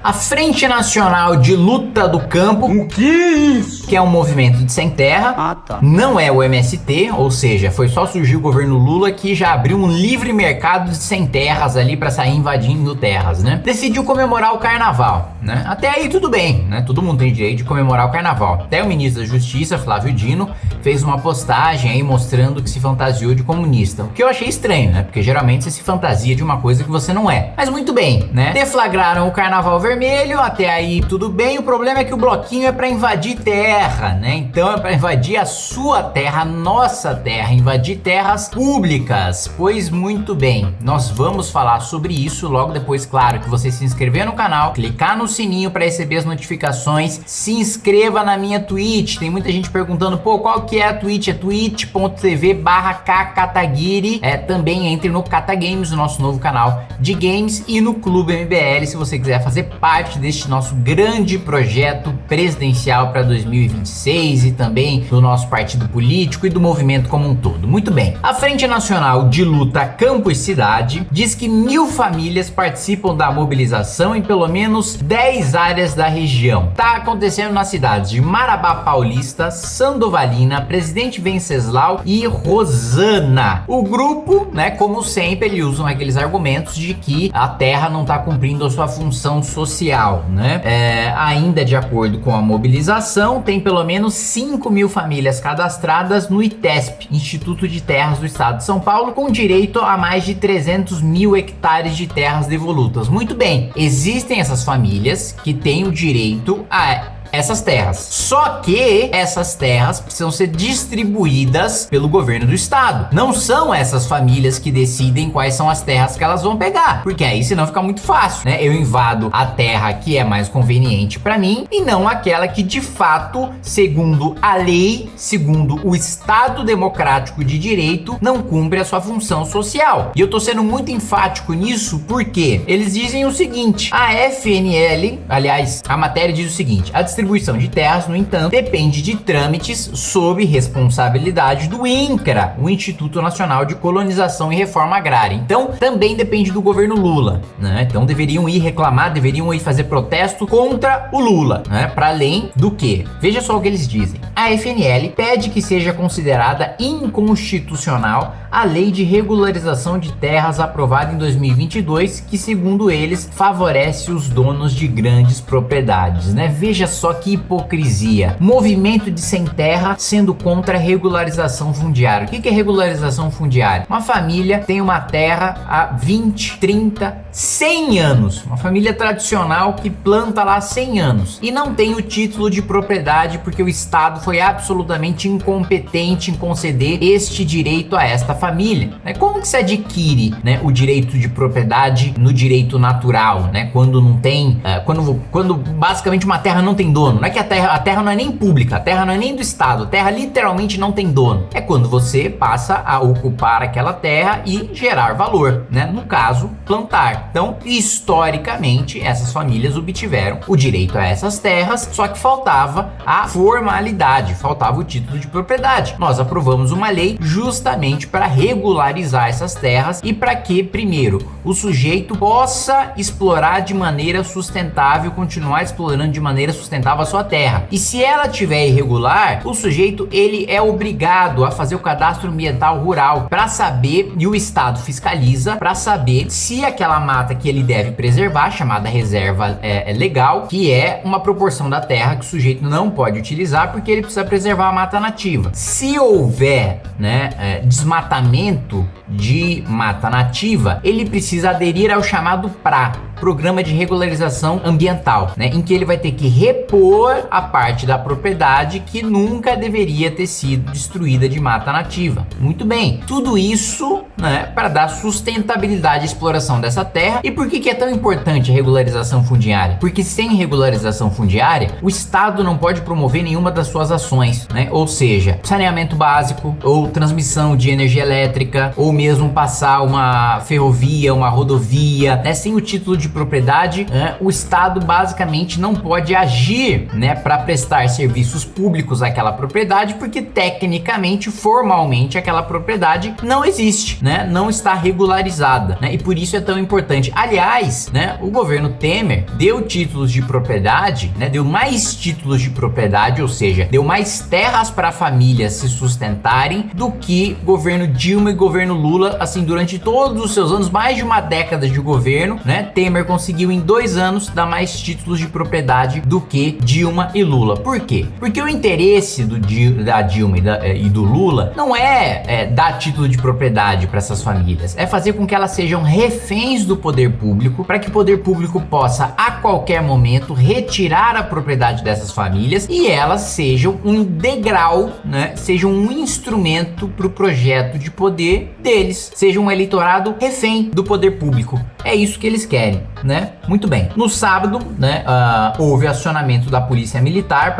A Frente Nacional de Luta do Campo, O que é isso? que é um movimento de sem terra, Ah, tá. não é o MST, ou seja, foi só surgir o governo Lula que já abriu um livre mercado de sem terras ali para sair invadindo terras, né? Decidiu comemorar o carnaval, né? Até aí tudo bem, né? Todo mundo tem direito de comemorar o carnaval. Até o ministro da Justiça, Flávio Dino, fez uma postagem aí mostrando que se fantasiou de comunista. O que eu achei estranho, né? Porque geralmente você se fantasia de uma coisa que você não é. Mas muito bem, né? Deflagraram o carnaval vermelho, até aí tudo bem. O problema é que o bloquinho é para invadir terra, né? Então é para invadir a sua terra, a nossa terra, invadir terras públicas. Pois muito bem, nós vamos falar sobre isso logo depois, claro, que você se inscrever no canal, clicar no sininho para receber as notificações, se inscreva na minha Twitch. Tem muita gente perguntando, pô, qual que é a Twitch? É twitch.tv barra Kakatagiri. É, também entre no Katagames, o nosso novo canal de games, e no Clube MBL, se você quiser fazer parte deste nosso grande projeto presidencial para 2026 e também do nosso partido político e do movimento como um todo. Muito bem. A Frente Nacional de Luta Campus Cidade diz que mil famílias participam da mobilização em pelo menos 10 áreas da região. Tá acontecendo nas cidades de Marabá Paulista, Sandovalina, Presidente Venceslau e Rosana. O grupo, né, como sempre, eles usam aqueles argumentos de que a terra não está cumprindo a sua função social, né? É, ainda de acordo com a mobilização, tem pelo menos 5 mil famílias cadastradas no ITESP, Instituto de Terras do Estado de São Paulo, com direito a mais de 300 mil hectares de terras devolutas. Muito bem, existem essas famílias que têm o direito a essas terras. Só que essas terras precisam ser distribuídas pelo governo do estado. Não são essas famílias que decidem quais são as terras que elas vão pegar, porque aí senão fica muito fácil, né? Eu invado a terra que é mais conveniente para mim e não aquela que de fato, segundo a lei, segundo o Estado democrático de direito, não cumpre a sua função social. E eu tô sendo muito enfático nisso porque eles dizem o seguinte: a FNL, aliás, a matéria diz o seguinte: a distribuição de terras, no entanto, depende de trâmites sob responsabilidade do INCRA, o Instituto Nacional de Colonização e Reforma Agrária. Então, também depende do governo Lula, né? Então deveriam ir reclamar, deveriam ir fazer protesto contra o Lula, né? Para além do que? Veja só o que eles dizem. A FNL pede que seja considerada inconstitucional a lei de regularização de terras aprovada em 2022, que segundo eles favorece os donos de grandes propriedades, né? Veja só que hipocrisia. Movimento de sem terra sendo contra regularização fundiária. O que é regularização fundiária? Uma família tem uma terra há 20, 30, 100 anos. Uma família tradicional que planta lá há 100 anos e não tem o título de propriedade porque o Estado foi absolutamente incompetente em conceder este direito a esta família. Né? Como que se adquire né, o direito de propriedade no direito natural, né? Quando não tem, uh, quando, quando basicamente uma terra não tem dono. Não é que a terra, a terra não é nem pública, a terra não é nem do Estado, a terra literalmente não tem dono. É quando você passa a ocupar aquela terra e gerar valor, né? No caso, plantar. Então, historicamente, essas famílias obtiveram o direito a essas terras, só que faltava a formalidade, faltava o título de propriedade. Nós aprovamos uma lei justamente para regularizar essas terras e para que, primeiro, o sujeito possa explorar de maneira sustentável, continuar explorando de maneira sustentável a sua terra. E se ela tiver irregular, o sujeito ele é obrigado a fazer o cadastro ambiental rural para saber e o estado fiscaliza para saber se aquela mata que ele deve preservar, chamada reserva é, é legal, que é uma proporção da terra que o sujeito não pode utilizar porque ele precisa preservar a mata nativa. Se houver, né, é, desmatamento de mata nativa, ele precisa aderir ao chamado PRA, Programa de Regularização Ambiental, né, em que ele vai ter que repor a parte da propriedade que nunca deveria ter sido destruída de mata nativa. Muito bem, tudo isso, né, para dar sustentabilidade à exploração dessa terra. E por que, que é tão importante a regularização fundiária? Porque sem regularização fundiária, o Estado não pode promover nenhuma das suas ações, né? Ou seja, saneamento básico, ou transmissão de energia elétrica, ou mesmo passar uma ferrovia, uma rodovia, né, sem o título de de propriedade, né, o Estado basicamente não pode agir, né, para prestar serviços públicos àquela propriedade, porque tecnicamente, formalmente, aquela propriedade não existe, né, não está regularizada, né, e por isso é tão importante. Aliás, né, o governo Temer deu títulos de propriedade, né, deu mais títulos de propriedade, ou seja, deu mais terras para famílias se sustentarem do que governo Dilma e governo Lula, assim, durante todos os seus anos, mais de uma década de governo, né, Temer conseguiu em dois anos dar mais títulos de propriedade do que Dilma e Lula. Por quê? Porque o interesse do, da Dilma e, da, eh, e do Lula não é, é dar título de propriedade para essas famílias, é fazer com que elas sejam reféns do poder público, para que o poder público possa a qualquer momento retirar a propriedade dessas famílias e elas sejam um degrau, né, sejam um instrumento para o projeto de poder deles, sejam um eleitorado refém do poder público. É isso que eles querem, né? Muito bem. No sábado, né, uh, houve acionamento da polícia militar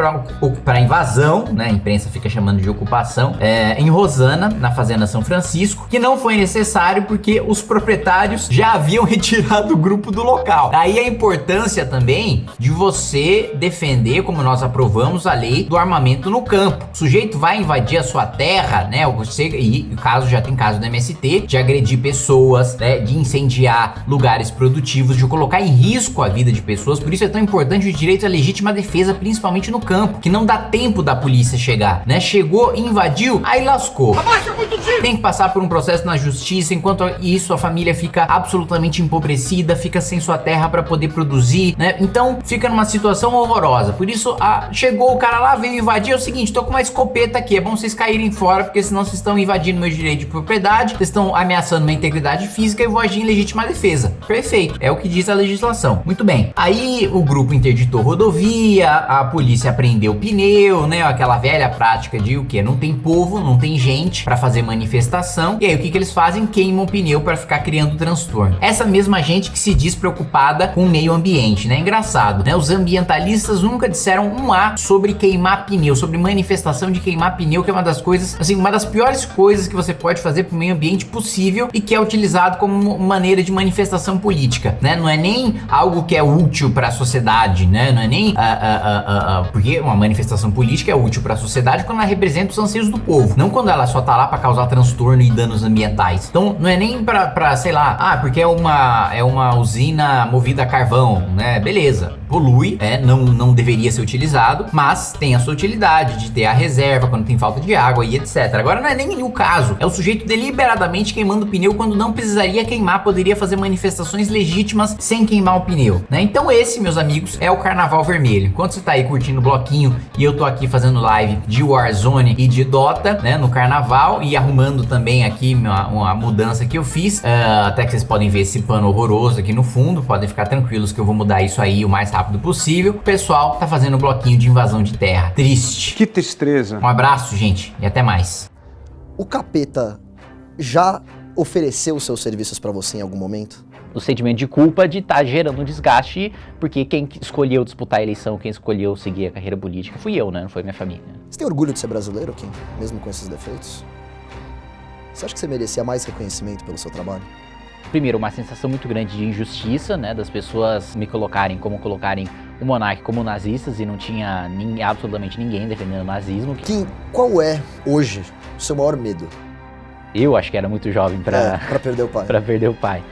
para invasão, né? A imprensa fica chamando de ocupação, é, em Rosana, na fazenda São Francisco, que não foi necessário porque os proprietários já haviam retirado o grupo do local. Daí a importância também de você defender, como nós aprovamos, a lei do armamento no campo. O sujeito vai invadir a sua terra, né? Você, e caso já tem caso do MST, de agredir pessoas, né? De incendiar lugares produtivos, de colocar em risco a vida de pessoas. Por isso é tão importante o direito à legítima defesa, principalmente no campo, que não dá tempo da polícia chegar, né? Chegou, invadiu, aí lascou. Tem que passar por um processo na justiça, enquanto isso a família fica absolutamente empobrecida, fica sem sua terra para poder produzir, né? Então fica numa situação horrorosa. Por isso, a... chegou o cara lá, veio invadir, é o seguinte, tô com uma escopeta aqui, é bom vocês caírem fora, porque senão vocês estão invadindo meu direito de propriedade, vocês estão ameaçando minha integridade física e vou agir em legítima defesa. Perfeito, é o que diz a legislação. Muito bem. Aí o grupo interditou rodovia, a polícia prendeu pneu, né? Aquela velha prática de o que? Não tem povo, não tem gente para fazer manifestação. E aí o que, que eles fazem? Queimam o pneu para ficar criando transtorno. Essa mesma gente que se diz preocupada com o meio ambiente, né? Engraçado, né? Os ambientalistas nunca disseram um A sobre queimar pneu, sobre manifestação de queimar pneu, que é uma das coisas, assim, uma das piores coisas que você pode fazer pro meio ambiente possível e que é utilizado como maneira de manifestação manifestação política, né? Não é nem algo que é útil para a sociedade, né? Não é nem uh, uh, uh, porque uma manifestação política é útil para a sociedade quando ela representa os anseios do povo, não quando ela só tá lá para causar transtorno e danos ambientais. Então, não é nem para, sei lá, ah, porque é uma é uma usina movida a carvão, né? Beleza polui, é, não, não deveria ser utilizado, mas tem a sua utilidade de ter a reserva quando tem falta de água e etc. Agora não é nem o caso, é o sujeito deliberadamente queimando o pneu quando não precisaria queimar, poderia fazer manifestações legítimas sem queimar o pneu, né? Então esse, meus amigos, é o Carnaval Vermelho. Enquanto você tá aí curtindo o bloquinho e eu tô aqui fazendo live de Warzone e de Dota, né, no Carnaval e arrumando também aqui uma, uma mudança que eu fiz, uh, até que vocês podem ver esse pano horroroso aqui no fundo, podem ficar tranquilos que eu vou mudar isso aí o mais rápido rápido possível. O pessoal tá fazendo um bloquinho de invasão de terra. Triste. Que tristeza. Um abraço, gente, e até mais. O capeta já ofereceu seus serviços para você em algum momento? o sentimento de culpa de estar tá gerando um desgaste, porque quem escolheu disputar a eleição, quem escolheu seguir a carreira política, fui eu, né? Não foi minha família. Você tem orgulho de ser brasileiro, Kim? Mesmo com esses defeitos? Você acha que você merecia mais reconhecimento pelo seu trabalho? Primeiro, uma sensação muito grande de injustiça, né, das pessoas me colocarem como colocarem o monarca como nazistas e não tinha absolutamente ninguém defendendo o nazismo. Kim, qual é hoje o seu maior medo? Eu acho que era muito jovem para é, perder o pai. para perder o pai.